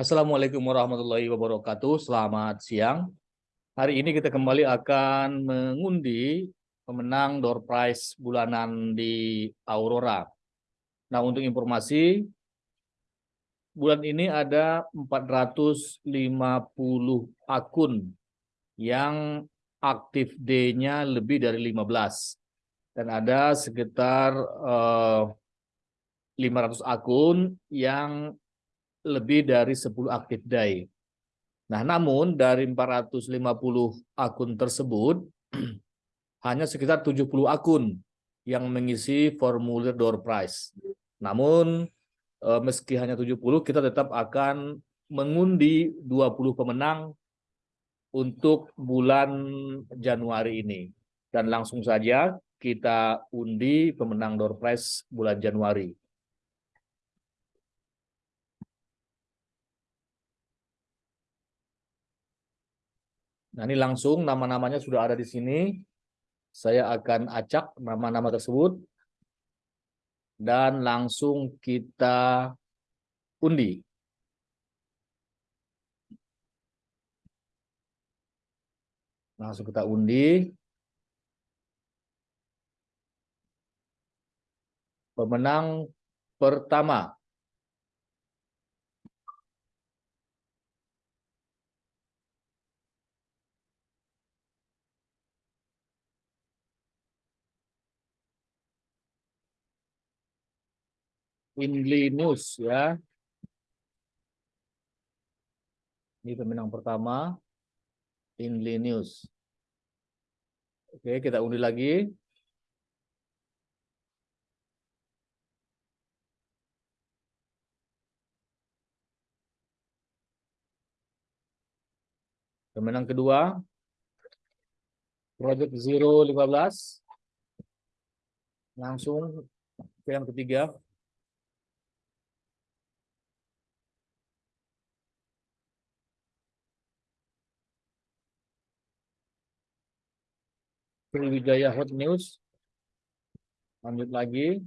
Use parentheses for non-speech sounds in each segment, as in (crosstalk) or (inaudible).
Assalamualaikum warahmatullahi wabarakatuh. Selamat siang. Hari ini kita kembali akan mengundi pemenang door prize bulanan di Aurora. Nah, untuk informasi, bulan ini ada 450 akun yang aktif D-nya lebih dari 15. Dan ada sekitar eh, 500 akun yang lebih dari 10 aktif day. Nah, namun dari 450 akun tersebut, (clears throat) hanya sekitar 70 akun yang mengisi formulir door prize. Namun, eh, meski hanya 70, kita tetap akan mengundi 20 pemenang untuk bulan Januari ini. Dan langsung saja kita undi pemenang door prize bulan Januari. Nah, ini langsung nama-namanya sudah ada di sini. Saya akan acak nama-nama tersebut. Dan langsung kita undi. Langsung kita undi. Pemenang pertama Winley News ya. Ini pemenang pertama. Winley News. Oke, kita undi lagi. Pemenang kedua. Project Zero 15. Langsung ke yang ketiga. Sriwijaya Hot News. Lanjut lagi.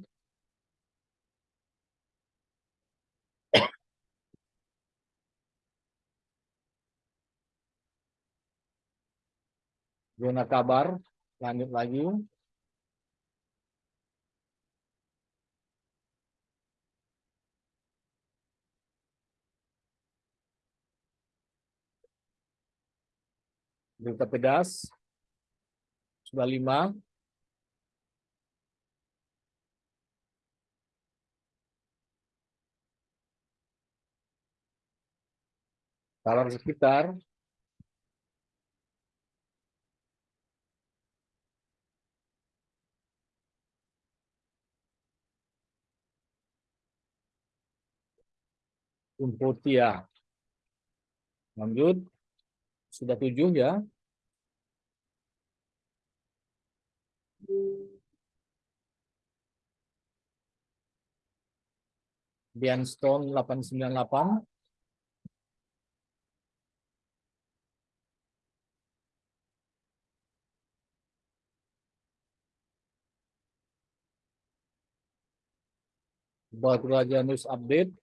Zona kabar. Lanjut lagi. Berita pedas sudah lima. Kalau sekitar Umpotia. Lanjut. Sudah tujuh ya. Bianstone 898. Batu Raja News Update.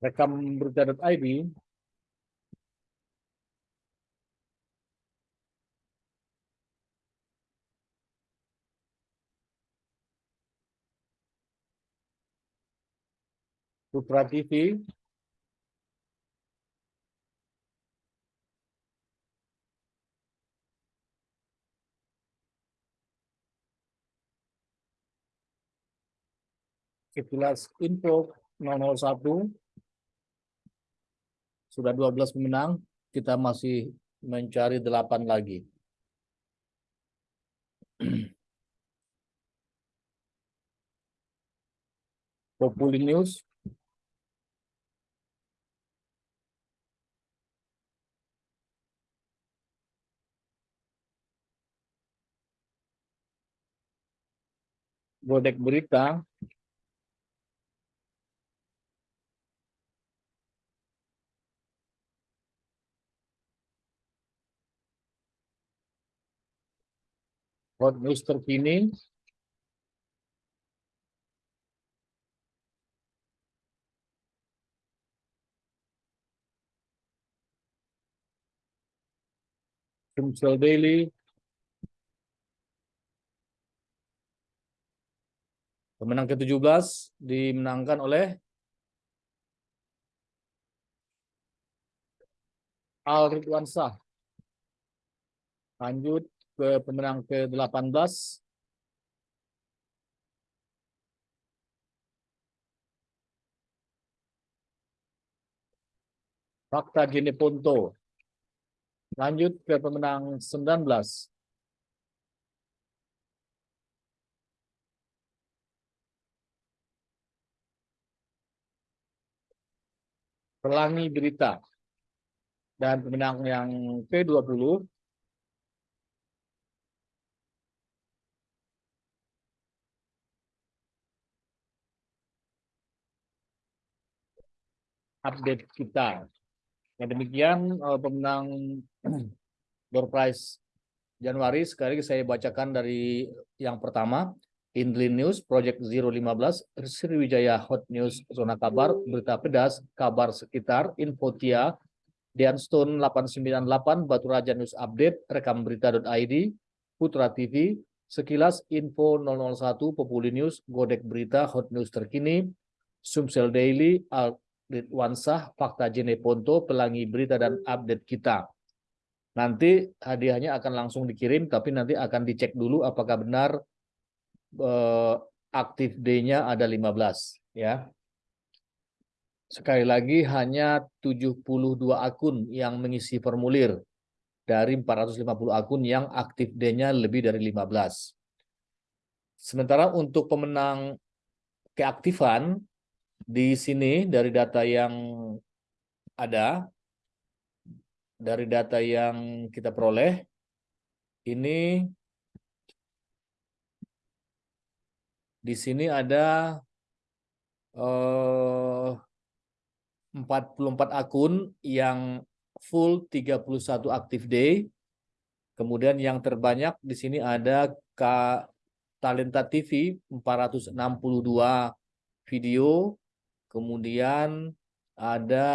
Rekam berita.id Putra TV Sekilas info 001 sudah 12 pemenang, kita masih mencari 8 lagi. (clears throat) Populi News. Godek Berita. Hot news terkini Sumsel Daily. Pemenang ke-17 dimenangkan oleh Al Ridwansyah. Lanjut ke pemenang ke-18. Fakta Gini Ponto. Lanjut ke pemenang 19. Pelangi Berita. Dan pemenang yang ke-20 update kita. Yang demikian eh, pemenang (clears throat) door prize Januari. Sekali lagi saya bacakan dari yang pertama. Indli News, Project 015, Sriwijaya Hot News, Zona Kabar, Berita Pedas, Kabar Sekitar, Infotia, Dianstone 898, Batu Raja News Update, Rekam Berita.id, Putra TV, Sekilas Info 001, Populi News, Godek Berita, Hot News Terkini, Sumsel Daily, Wansah, Fakta Jene Ponto, Pelangi Berita, dan Update Kita. Nanti hadiahnya akan langsung dikirim, tapi nanti akan dicek dulu apakah benar eh, aktif D-nya ada 15 ya. Sekali lagi hanya 72 akun yang mengisi formulir dari 450 akun yang aktif D-nya lebih dari 15. Sementara untuk pemenang keaktifan di sini dari data yang ada dari data yang kita peroleh ini Di sini ada eh, 44 akun yang full 31 active day. Kemudian yang terbanyak di sini ada K Talenta TV 462 video. Kemudian ada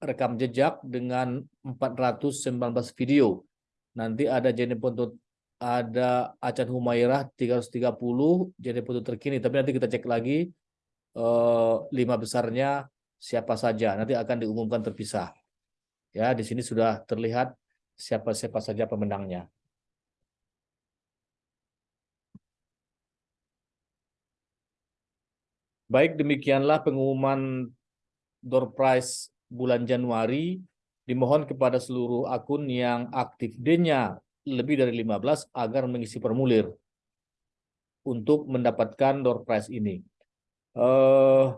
rekam jejak dengan 419 video. Nanti ada Jenny Pontut ada Acan Humairah 330 jadi foto terkini. Tapi nanti kita cek lagi eh, lima besarnya siapa saja. Nanti akan diumumkan terpisah. Ya di sini sudah terlihat siapa siapa saja pemenangnya baik demikianlah pengumuman door prize bulan Januari dimohon kepada seluruh akun yang aktif D-nya lebih dari 15 agar mengisi formulir untuk mendapatkan door prize ini. Uh,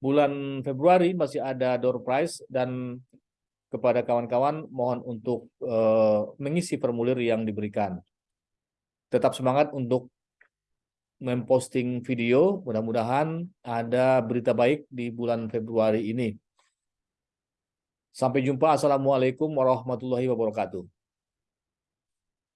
bulan Februari masih ada door prize dan kepada kawan-kawan mohon untuk uh, mengisi formulir yang diberikan. Tetap semangat untuk memposting video, mudah-mudahan ada berita baik di bulan Februari ini. Sampai jumpa. Assalamualaikum warahmatullahi wabarakatuh.